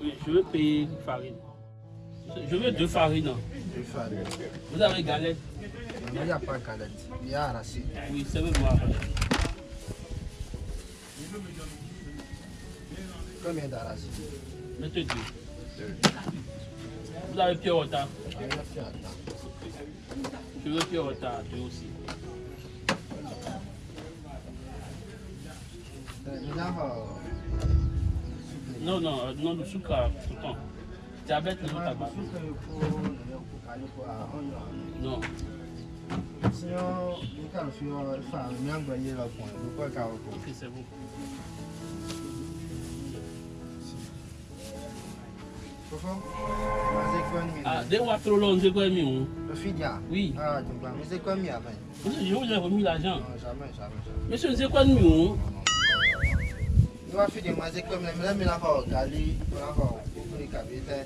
Oui, je veux payer une farine. Je veux deux farines. Deux farines. Vous avez galette Il n'y a pas de galette. Il y a arraché. Oui, c'est même moi. Combien d'arraché Mettez deux. Vous avez pied retard Ah. Je veux pied retard, deux aussi. A Non, non, euh, non, le sucre, pourtant. Diabète, non, tabac. Non. Pas Ok, c'est bon. Ah, des fois trop long, j'ai quoi mis Le fidia Oui. Ah, tu mais c'est quoi avant Monsieur, je vous ai remis l'argent. Non, jamais, jamais, jamais. Monsieur, c'est quoi de mieux Des manger comme les mêmes, regarder, on va voir.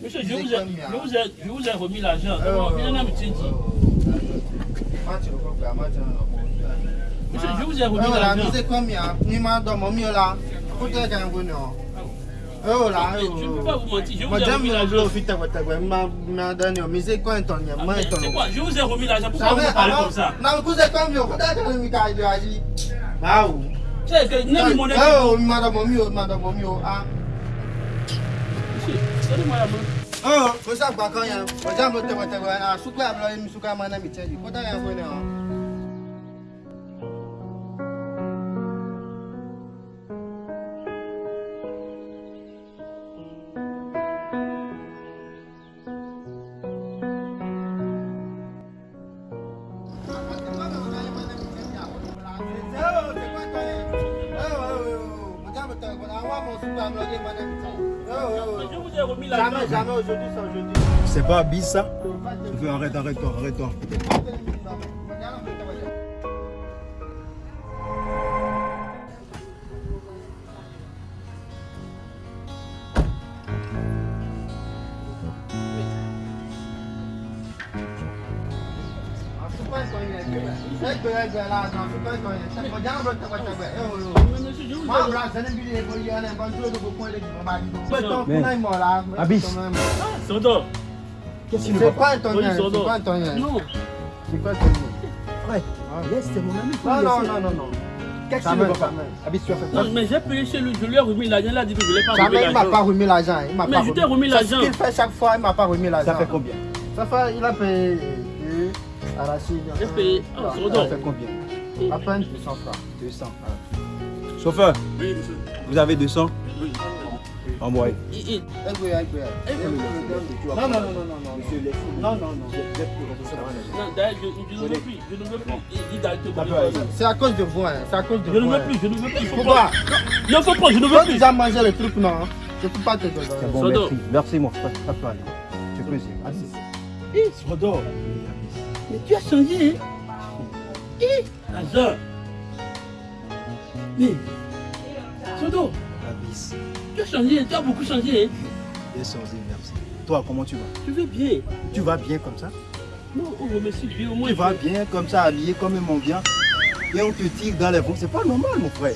Monsieur, je vous ai, je vous ai, je vous ai remis l'argent. Oh, Il y a. Monsieur, je vous ai remis là, l'argent. mais c'est comme ça. Ni ma dans mon mieux là. Vous. Oh là, Je ne peux pas vous mentir, je vous ai remis l'argent. quoi, m'a m'a donné, mais c'est quoi un ton, Ah, moi, mais un ton. C'est quoi Je vous ai remis l'argent. Pourquoi vous parlez comme ça non, mais écoutez, comme agi. Ah, oui. C'est que n'aimez mon équipe. Oh, madame, mon mieux, madame, mon mieux, ah. Monsieur, donnez-moi la main. Oh, faut ça, quoi, quand il y a, moi, j'aime le thé, ah, souka, là, il me souka, mon ami, tiens, il faut d'aller un peu, là. Je vous ai remis Jamais, jamais c'est. C'est pas bis ça? Arrête, arrête-toi, arrête-toi. Sodo. Qu'est-ce C'est tonien, Oui, c'est un tonien. Non. C'est un tonien. Ouais, c'est mon ami. Non, non, non, non. Qu'est-ce qui ne va pas. Abyss, tu as fait Non, quoi mais j'ai payé chez lui, je lui ai remis l'argent, il a dit que je ne l'ai pas remis Jamais, il m'a pas l'argent. remis l'argent. Mais je t'ai remis l'argent. Ce qu'il fait chaque fois, il m'a pas remis l'argent. Ça fait combien Ça fait, il a payé euh, arraché. J'ai payé. Ah. Ça fait combien À peine 200 francs. 200. Chauffeur, Oui, monsieur. vous avez 200 Oui. Envoyez. Non, non, non, non, non, non. Monsieur, laissez. Non, non, je, je ne veux plus. Je ne veux plus. C'est à cause de vous, hein. C'est à cause de Je vous. ne veux hein. plus, je ne veux plus. Il faut Pourquoi pas. Non, faut pas, je ne veux Toi, tu plus. as mangé le truc, non Je peux pas te donner. C'est bon, Sodo. merci. Merci, mon frère. Ça peut aller. Tu peux essayer. Abyss. Eh, Sodo. Mais tu as changé, hein Eh, Azor. Mais, Sodo, Abyss. tu as changé, tu as beaucoup changé. hein. Bien changé, merci. Toi, comment tu vas? Tu veux bien. Tu vas bien comme ça? Non, on remercie Dieu au moins. Tu vas bien comme ça, habillé comme un mendiant. Et on te tire dans les bras. C'est pas normal, mon frère.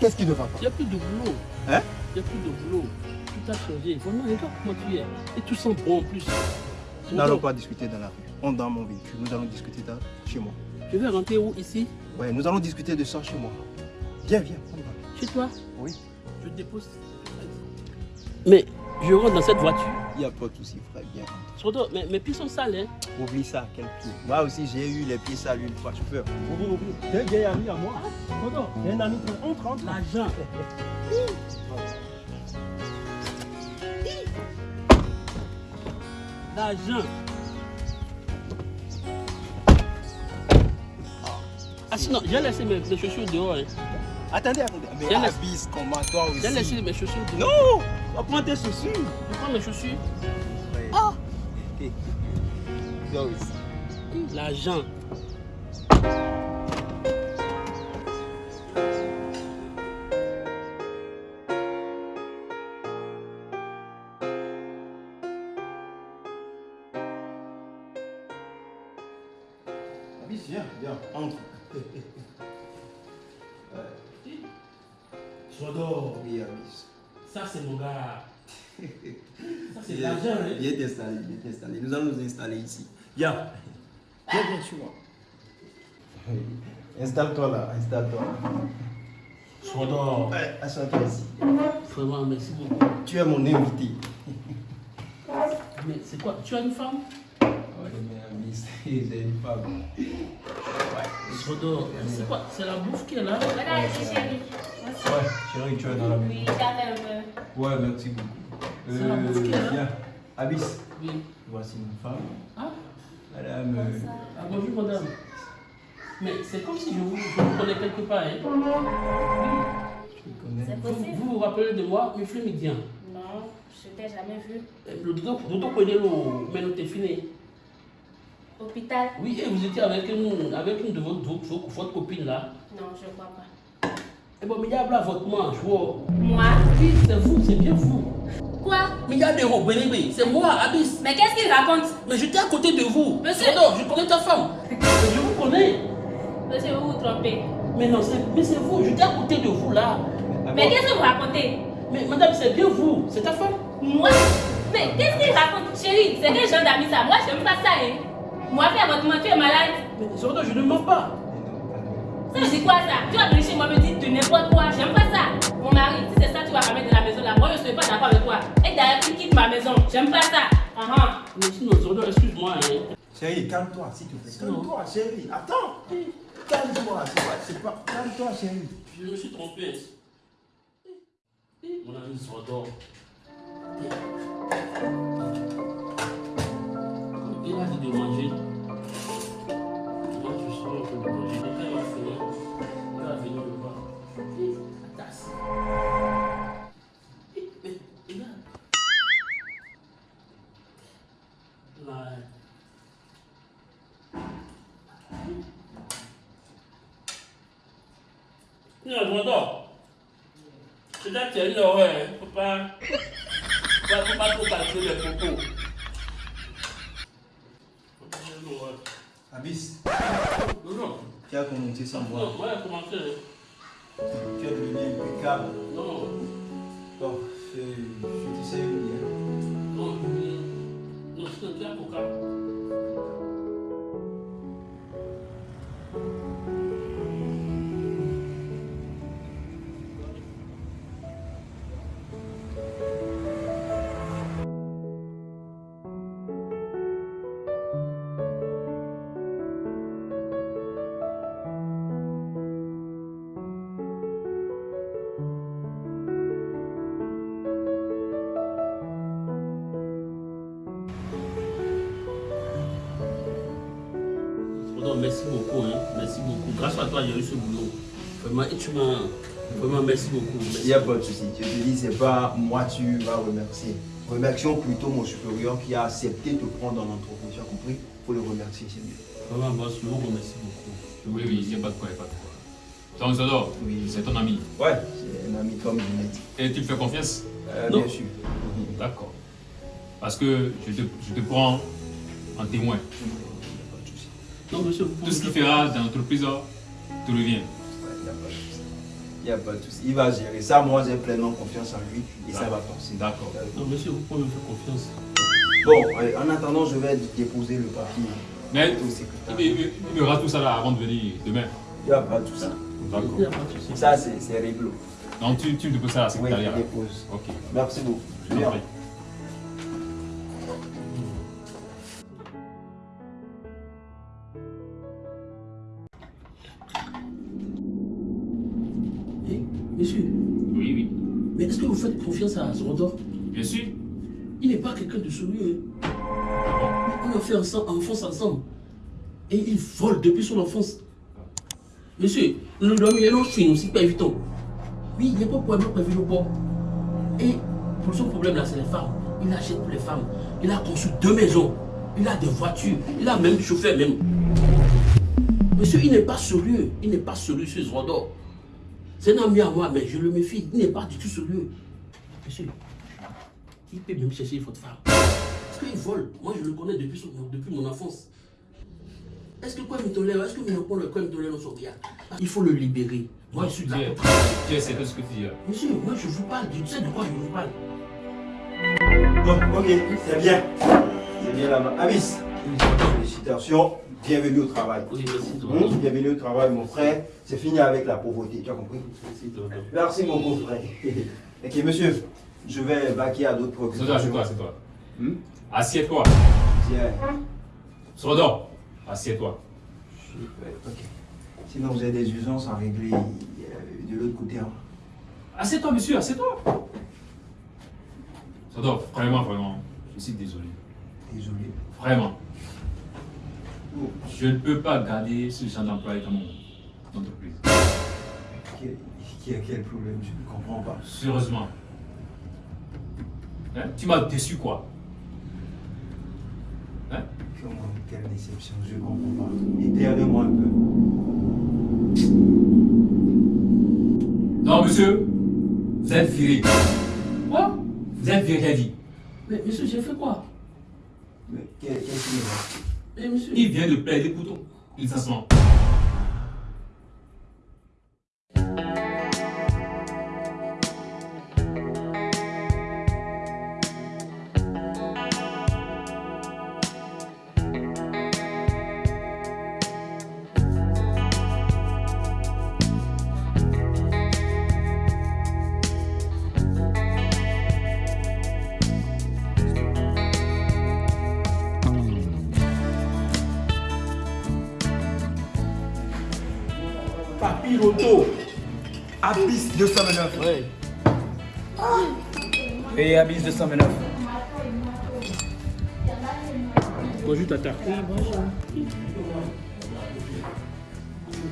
Qu'est-ce qui ne va pas? Il n'y a plus de boulot. Hein? Il n'y a plus de boulot. Tout a changé. Vraiment, regarde comment tu es. Et tu sens bon en plus. Nous n'allons pas discuter dans la rue. On est dans mon véhicule. Nous allons discuter dans- chez moi. Tu veux rentrer où Ici? Ouais, nous allons discuter de ça chez moi. Viens, viens. on va. Chez toi? Oui. Je te dépose. Mais je rentre dans cette voiture. Il n'y a pas de souci, frère. Viens. Sodo, mais mes pieds sont sales. Hein. Oublie ça, quel pied. Moi aussi, j'ai eu les pieds sales une fois, chauffeur. Oublie, oublie. T'es un vieil ami à moi. Sodo, t'es un ami. On rentre. L'argent. L'argent. Ah sinon, j'ai laissé mes, mes chaussures dehors. Hein. Attendez, attendez. Mais laisse- Abyss, comment toi aussi J'ai laissé mes chaussures dehors. Non Prends tes chaussures. Je prends mes chaussures? Ah Toi aussi. L'argent. Abyss, viens, viens, entre. Sodo. Oui, Abyss. Ça, c'est mon gars. Ça, c'est l'argent, hein. Viens t'installer, viens t'installer. Nous allons nous installer ici. Viens. Viens, viens, suis-moi. Installe-toi là, installe-toi. Ouais, assois-toi ici. vraiment, merci beaucoup. Tu es mon invité. Mais c'est quoi? Tu as une femme? Ouais, j'ai une femme. C'est quoi? C'est la bouffe qui est là? Voilà, c'est chérie. Ouais, chérie, tu es dans la maison. Oui. Ouais, merci beaucoup. C'est la bouffe qui est là? Viens. Abyss, Oui. voici ma femme. Ah, Madame. euh, ah bonjour madame. Mais c'est comme si je vous, je vous connais quelque part. Hein. connais. C'est Vous, vous vous rappelez de moi, mais Flemme bien. Non, je t'ai jamais vu. Le dodo connaît le mais nous t'es fini. Hôpital Oui, et vous étiez avec une, avec une de vos, vos- votre copine là. Non, je crois pas. Et bon, mais il y a là votre manche. Moi? Oui, c'est vous, c'est bien vous. Quoi? Mais il y a des robes, c'est moi, Abyss. Mais qu'est-ce qu'il raconte? Mais j'étais à côté de vous. Monsieur. Sodor, je connais ta femme. Mais je vous connais. Monsieur, vous vous trompez. Mais non, c'est vous, j'étais à côté de vous là. Mais qu'est-ce que vous racontez? Mais madame, c'est bien vous, c'est ta femme. Moi? Mais qu'est-ce qu'il raconte Chérie, c'est quel genre d'amis ça Moi, j'aime pas ça, hein. Moi, fais votre main, tu es malade. Mais Sodor, je ne mens pas. Ça veut dire quoi ça? Tu vas venir chez moi me dire de n'importe quoi. J'aime pas ça. Mon mari, si c'est ça tu vas ramener de la maison là, moi je suis pas d'accord avec toi. Et d'ailleurs, tu quittes ma maison. J'aime pas ça. Ah ah. Mais sinon, excuse-moi. Hein. Chérie, calme-toi, s'il te plaît. Calme-toi, chérie. Attends. Calme-toi, c'est pas, c'est pas. Calme-toi, chérie. Je me suis trompé. Mon ami Sodor. Il a dit de manger. Moi, je peu de manger. Il va finir, il va venir voir. La tasse. Mais, regarde. Non, Sodor. C'est là que tu es une horreur. Il ne faut pas, faut pas, faut pas trop calculer les propos. Faut pas faire une horreur. Abyss, Non, non. tu Non, moi, j'ai commencé. Tu es devenu impeccable. Non, Bon, je, je te sais bien. non, je- non, c'est un petit merci beaucoup, hein. Merci beaucoup. Grâce à toi, j'ai eu ce boulot. Vraiment, et tu m'as. Vraiment, merci beaucoup. Merci. Il n'y a pas de souci. Je te dis, c'est pas moi tu vas remercier. Remercions plutôt mon supérieur qui a accepté de te prendre dans l'entreprise. Tu as compris? Faut le remercier, c'est mieux. Vraiment, boss, je vous remercie beaucoup. Oui, oui, il n'y a pas de quoi, il n'y a pas de quoi. Donc, Zodor, Oui. c'est ton ami. Ouais, c'est un ami comme je l'ai dit. Et tu me fais confiance? Euh, Non. bien sûr. D'accord. Parce que je te, je te prends en témoin. Souci. Non, monsieur, vous pouvez. Tout ce qu'il fera dans l'entreprise te revient. Il n'y a pas de souci. Il n'y a pas de souci. Il va gérer ça. Moi, j'ai pleinement confiance en lui et ça va passer. D'accord. Non, monsieur, vous pouvez me faire confiance. Bon, euh, en attendant, je vais déposer le papier. Mais au il, secrétaire. il- il- il verra tout ça là avant de venir demain. Il n'y a pas de souci. D'accord. Il n'y a pas de souci. Ça, c'est réglo. Donc, tu, tu me déposes ça à la Oui, secrétariat. je là. dépose. Ok. Merci beaucoup. Je fait ensemble, enfance ensemble. Et il vole depuis son enfance. Monsieur, nous dormons et nous finissons aussi pas évident. Oui, il n'y a pas de problème prévu le bord. Et pour son problème là, c'est les femmes. Il achète pour les femmes. Il a conçu deux maisons. Il a des voitures. Il a même des chauffeurs même. Monsieur, il n'est pas sérieux. Il n'est pas sérieux, ce Zondor. C'est un ami à moi, mais je le méfie. Il n'est pas du tout sérieux. Monsieur, il peut même chercher votre femme. Parce qu'il vole. Moi, je le connais depuis, depuis mon enfance. Est-ce que quoi me tolère Est-ce que vous ne prenez le quoi me tolère dans son regard Il faut le libérer. Moi, je suis d'accord. tu es de ce que tu dis là. Monsieur, moi, je vous parle. Tu sais de quoi je vous parle Bon, ok, c'est bien. C'est bien là-bas. Abyss, félicitations. Bienvenue au travail. Oui, merci, tonton. Bienvenue au travail, mon frère. C'est fini avec la pauvreté, tu as compris? Merci, mon beau frère. ok, monsieur, je vais vaquer à d'autres C'est toi, préoccupations. c'est toi, c'est toi. Assieds-toi. Sordor, assieds-toi. Ok. Sinon, vous avez des usances à régler euh, de l'autre côté. hein. Assieds-toi, monsieur, assieds-toi. Sordor, vraiment, vraiment, je suis désolé. Désolé. Vraiment. Oh, Je ne peux pas garder ce genre d'employé dans mon entreprise. quel, qui a quel problème? Je ne comprends pas. Sérieusement. Hein? Tu m'as déçu quoi Hein Comment, quelle déception, je ne comprends pas. Éterne-moi un peu. Non, monsieur, vous êtes viré. Quoi? Vous êtes viré, j'ai dit. Mais monsieur, j'ai fait quoi? Mais qu'est- qu'est-ce qu'il y a? Mais monsieur. Il vient de plaider pour ton licenciement. Papiroto. Abyss 229. Ouais. Et Abyss 229. Bonjour, tata. Oui, bonjour.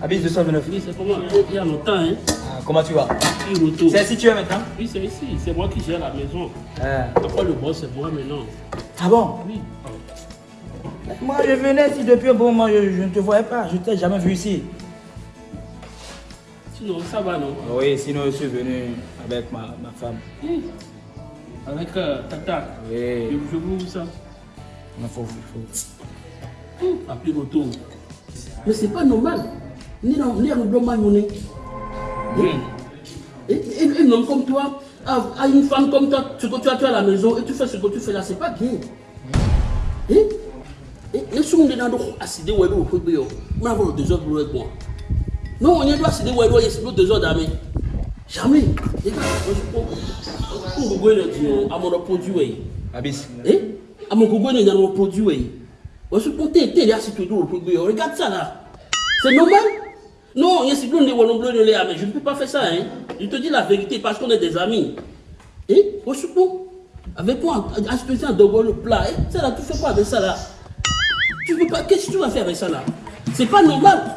Abyss 229. Oui, c'est comment? Il y a longtemps, hein Ah, comment tu vas? Oui. C'est ici tu es maintenant? Oui, c'est ici. C'est moi qui gère la maison. Ah. Après, le boss, c'est moi maintenant. Ah bon? Oui. Moi je venais ici depuis un bon moment, je, je ne te voyais pas, je t'ai jamais vu ici. Sinon, ça va, non Oui, sinon je suis venu avec ma, ma femme. Oui. Avec euh, tata. Je, Oui, je vous ça. il faut, il faut. Appelez retour. Mais c'est pas normal. Ni dans le. Et, et, et un homme comme toi, à, une femme comme toi, ce que tu as tu as à la maison et tu fais ce que tu fais là, c'est pas bien. Hein? Et et si on est dans le acide on va le désordre avec moi. Non, on est dans acide ou le c'est le désordre d'amé. Jamais. Les gars. On produit. Abyss. Eh? À mon gogo produit. Moi je prends tes tes là c'est le produit. Regarde ça là. C'est normal? Non, il y a je ne peux pas faire ça, hein. Je te dis la vérité parce qu'on est des amis. Eh? Je prends. Avec moi, acheter un dogo le plat. Eh? Ça là, tu fais quoi avec ça là? Tu veux pas, qu'est-ce que tu vas faire avec ça là? C'est pas normal.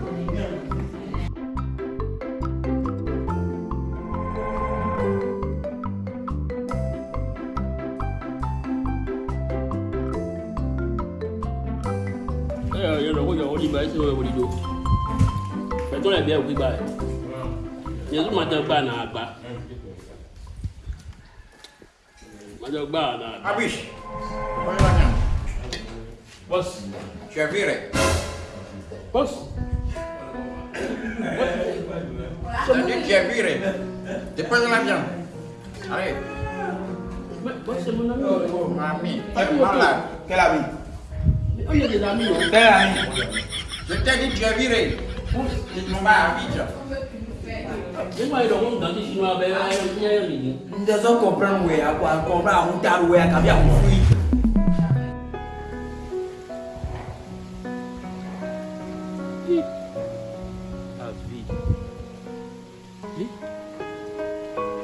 e wi ba. Ye tu ma te gba na agba. Ma te gba na agba. Abish, Panggilannya. Boss, Tu es viré. Boss. Jadi tu es viré. Déposez l'avion. Allez. Mais, boss, c'est mon ami. Oh, mami. Tu es malade. Quel ami Mais on est des amis, hein. Quel ami Je t'ai dit tu es viré. Tu ne vas à Abidjan. Et moi, il a honte dans les chinois, ben, il y a un mini. Nous devons comprendre où est, à quoi, comprendre où t'as où est, à bien où fuir. La vie. Oui.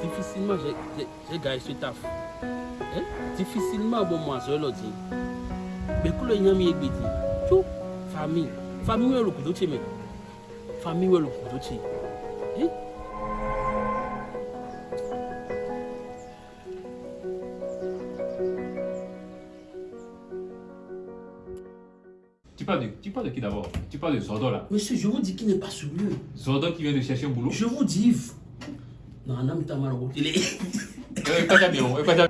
Difficilement, j'ai- j'ai- j'ai gagné ce taf. Hein? Difficilement, bon, moi, je le dis. Mais quand le yami est bédi, tout, famille. Famille, est le coup de mais. Famille, est le coup de Hein? parles de qui d'abord? Tu parles de Zordon là. Monsieur, je vous dis qu'il n'est pas sérieux. Zordon qui vient de chercher un boulot. Je vous dis. Non, non, mais t'as mal au télé. Euh, pas